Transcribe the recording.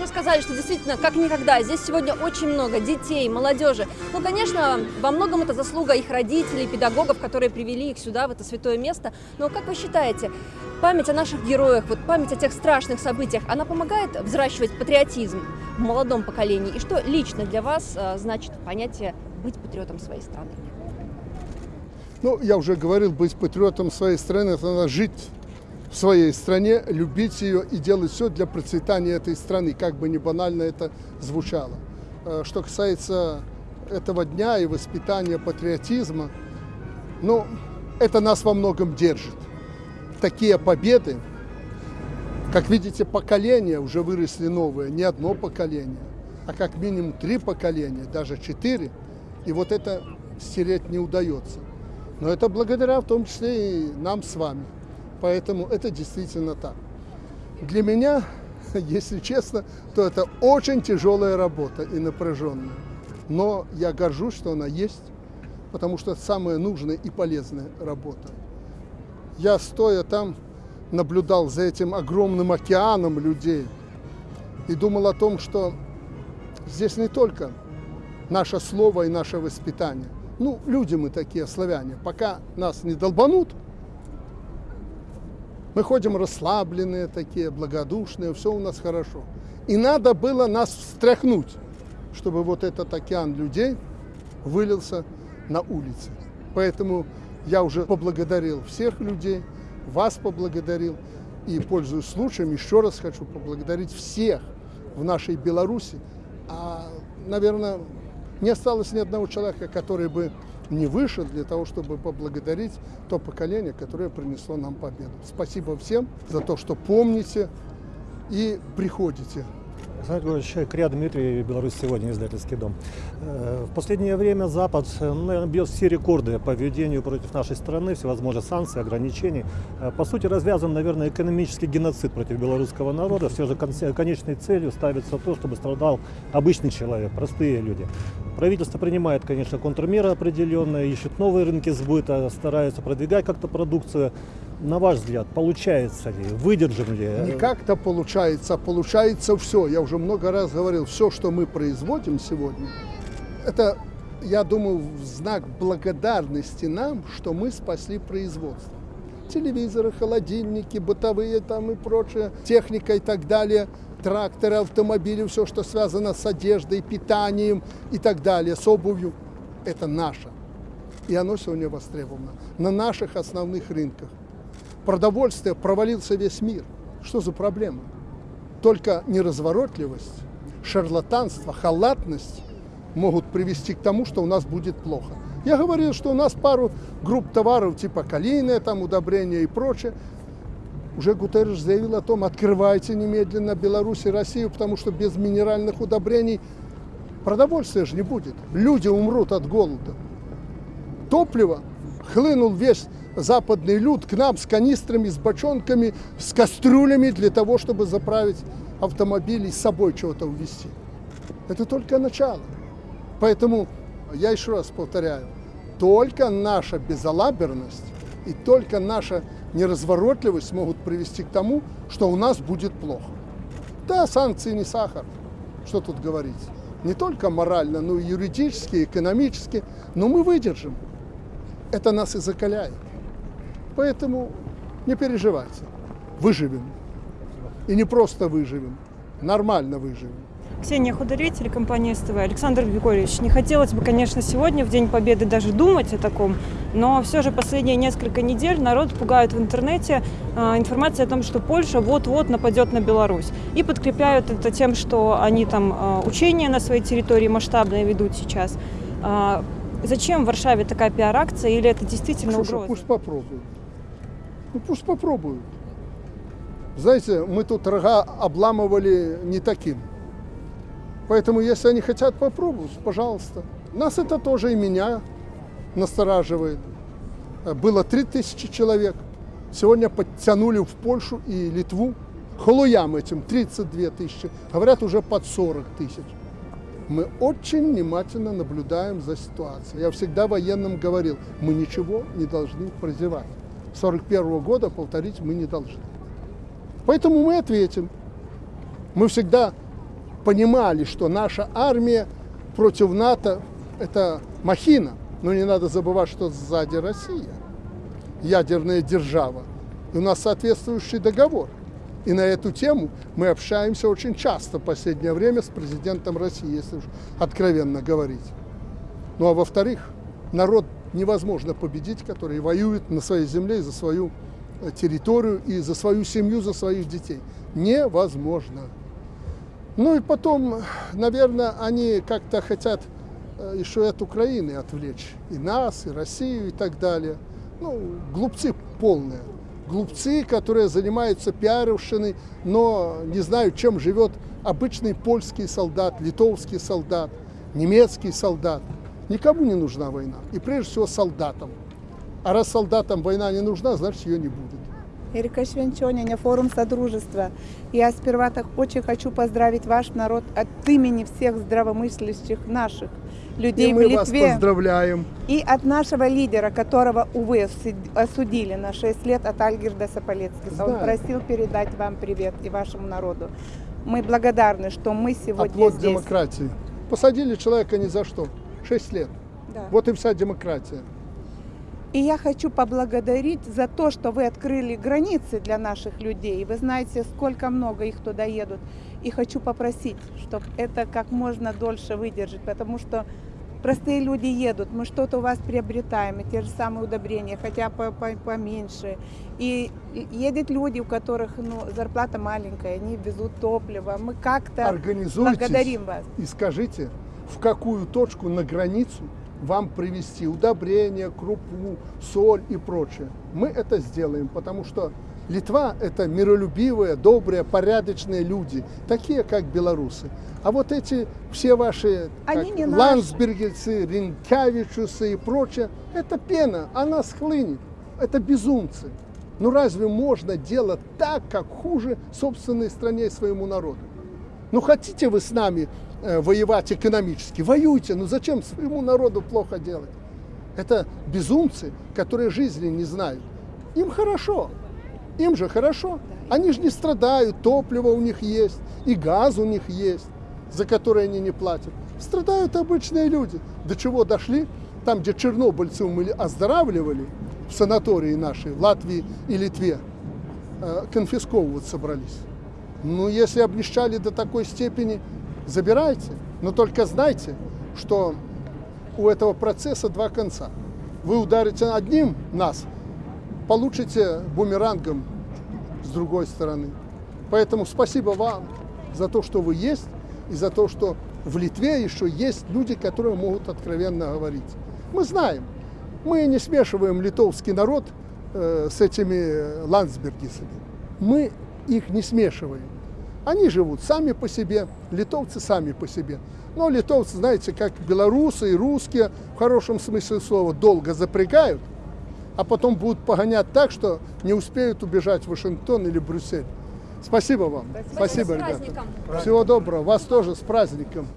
уже сказали, что действительно, как никогда, здесь сегодня очень много детей, молодежи. Ну, конечно, во многом это заслуга их родителей, педагогов, которые привели их сюда, в это святое место. Но как вы считаете, память о наших героях, вот память о тех страшных событиях, она помогает взращивать патриотизм в молодом поколении? И что лично для вас а, значит понятие быть патриотом своей страны? Ну, я уже говорил, быть патриотом своей страны, это надо жить в своей стране, любить ее и делать все для процветания этой страны, как бы ни банально это звучало. Э, что касается этого дня и воспитания патриотизма, ну, это нас во многом держит. Такие победы, как видите, поколения уже выросли новые, не одно поколение, а как минимум три поколения, даже четыре, и вот это стереть не удается. Но это благодаря в том числе и нам с вами. Поэтому это действительно так. Для меня, если честно, то это очень тяжелая работа и напряженная. Но я горжусь, что она есть, потому что это самая нужная и полезная работа. Я, стоя там, наблюдал за этим огромным океаном людей и думал о том, что здесь не только наше слово и наше воспитание. Ну, люди мы такие, славяне. Пока нас не долбанут, мы ходим расслабленные такие, благодушные, все у нас хорошо. И надо было нас встряхнуть, чтобы вот этот океан людей вылился на улице. Поэтому я уже поблагодарил всех людей, вас поблагодарил. И, пользуясь случаем, еще раз хочу поблагодарить всех в нашей Беларуси. А, наверное, не осталось ни одного человека, который бы не вышел для того, чтобы поблагодарить то поколение, которое принесло нам победу. Спасибо всем за то, что помните и приходите. Александр Григорьевич, Кря Дмитрий, Беларусь сегодня, издательский дом. Э, в последнее время Запад, э, наверное, бьет все рекорды по ведению против нашей страны, всевозможные санкции, ограничений. Э, по сути, развязан, наверное, экономический геноцид против белорусского народа. Все же конечной целью ставится то, чтобы страдал обычный человек, простые люди. Правительство принимает, конечно, контрмеры определенные, ищет новые рынки сбыта, старается продвигать как-то продукцию на ваш взгляд, получается ли, выдержим ли? Не как-то получается, а получается все. Я уже много раз говорил, все, что мы производим сегодня, это, я думаю, в знак благодарности нам, что мы спасли производство. Телевизоры, холодильники, бытовые там и прочее, техника и так далее, тракторы, автомобили, все, что связано с одеждой, питанием и так далее, с обувью, это наше. И оно сегодня востребовано на наших основных рынках продовольствия провалился весь мир. Что за проблема? Только неразворотливость, шарлатанство, халатность могут привести к тому, что у нас будет плохо. Я говорил, что у нас пару групп товаров, типа калийное, там удобрения и прочее. Уже Гутерреш заявил о том, открывайте немедленно Беларусь и Россию, потому что без минеральных удобрений продовольствия же не будет. Люди умрут от голода. Топливо хлынул весь западный люд к нам с канистрами, с бочонками, с кастрюлями для того, чтобы заправить автомобиль и с собой чего-то увезти. Это только начало. Поэтому я еще раз повторяю, только наша безалаберность и только наша неразворотливость могут привести к тому, что у нас будет плохо. Да, санкции не сахар, что тут говорить. Не только морально, но и юридически, экономически, но мы выдержим. Это нас и закаляет. Поэтому не переживайте, выживем. И не просто выживем, нормально выживем. Ксения Худорей, телекомпания СТВ. Александр Григорьевич, не хотелось бы, конечно, сегодня, в День Победы, даже думать о таком, но все же последние несколько недель народ пугают в интернете э, информацией о том, что Польша вот-вот нападет на Беларусь. И подкрепляют это тем, что они там э, учения на своей территории масштабные ведут сейчас. Э, зачем в Варшаве такая пиар-акция или это действительно Слушай, угроза? Пусть попробуют. Ну пусть попробуют. Знаете, мы тут рога обламывали не таким. Поэтому, если они хотят попробовать, пожалуйста. Нас это тоже и меня настораживает. Было 3000 человек. Сегодня подтянули в Польшу и Литву. Холуям этим 32 тысячи. Говорят, уже под 40 тысяч. Мы очень внимательно наблюдаем за ситуацией. Я всегда военным говорил, мы ничего не должны прозевать. 41 года повторить мы не должны. Поэтому мы ответим. Мы всегда понимали, что наша армия против НАТО – это махина. Но не надо забывать, что сзади Россия, ядерная держава. И у нас соответствующий договор. И на эту тему мы общаемся очень часто в последнее время с президентом России, если уж откровенно говорить. Ну а во-вторых, народ невозможно победить, который воюет на своей земле за свою э, территорию и за свою семью, за своих детей. Невозможно. Ну и потом, наверное, они как-то хотят э, еще от Украины отвлечь. И нас, и Россию, и так далее. Ну, глупцы полные. Глупцы, которые занимаются пиаровщиной, но не знают, чем живет обычный польский солдат, литовский солдат, немецкий солдат. Никому не нужна война. И прежде всего солдатам. А раз солдатам война не нужна, значит ее не будет. Эрика Швенчоняня, форум Содружества. Я сперва так очень хочу поздравить ваш народ от имени всех здравомыслящих наших людей и в мы вас Литве. поздравляем. И от нашего лидера, которого, увы, осуд- осудили на 6 лет, от Альгерда Саполецкиса. Он Знаю. просил передать вам привет и вашему народу. Мы благодарны, что мы сегодня Оплот здесь. демократии. Посадили человека ни за что. Шесть лет. Да. Вот и вся демократия. И я хочу поблагодарить за то, что вы открыли границы для наших людей. Вы знаете, сколько много их туда едут. И хочу попросить, чтобы это как можно дольше выдержать, потому что простые люди едут, мы что-то у вас приобретаем, и те же самые удобрения, хотя по- по- поменьше. И едут люди, у которых ну, зарплата маленькая, они везут топливо. Мы как-то благодарим вас. и скажите, в какую точку на границу вам привезти удобрения, крупу, соль и прочее. Мы это сделаем, потому что Литва – это миролюбивые, добрые, порядочные люди, такие, как белорусы. А вот эти все ваши Они как ландсбергельцы, ринкявичусы и прочее, это пена, она схлынет. Это безумцы. Ну разве можно делать так, как хуже собственной стране и своему народу? Ну хотите вы с нами э, воевать экономически, воюйте, но зачем своему народу плохо делать? Это безумцы, которые жизни не знают. Им хорошо, им же хорошо. Они же не страдают, топливо у них есть, и газ у них есть, за который они не платят. Страдают обычные люди. До чего дошли? Там, где чернобыльцев мы оздоравливали, в санатории нашей, в Латвии и Литве, э, конфисковывать собрались. Ну, если обнищали до такой степени, забирайте. Но только знайте, что у этого процесса два конца. Вы ударите одним нас, получите бумерангом с другой стороны. Поэтому спасибо вам за то, что вы есть, и за то, что в Литве еще есть люди, которые могут откровенно говорить. Мы знаем, мы не смешиваем литовский народ э, с этими ландсбергисами. Мы их не смешиваем. Они живут сами по себе, литовцы сами по себе. Но литовцы, знаете, как белорусы и русские, в хорошем смысле слова, долго запрягают, а потом будут погонять так, что не успеют убежать в Вашингтон или Брюссель. Спасибо вам. Спасибо, с ребята. праздником. Всего доброго. Вас тоже с праздником.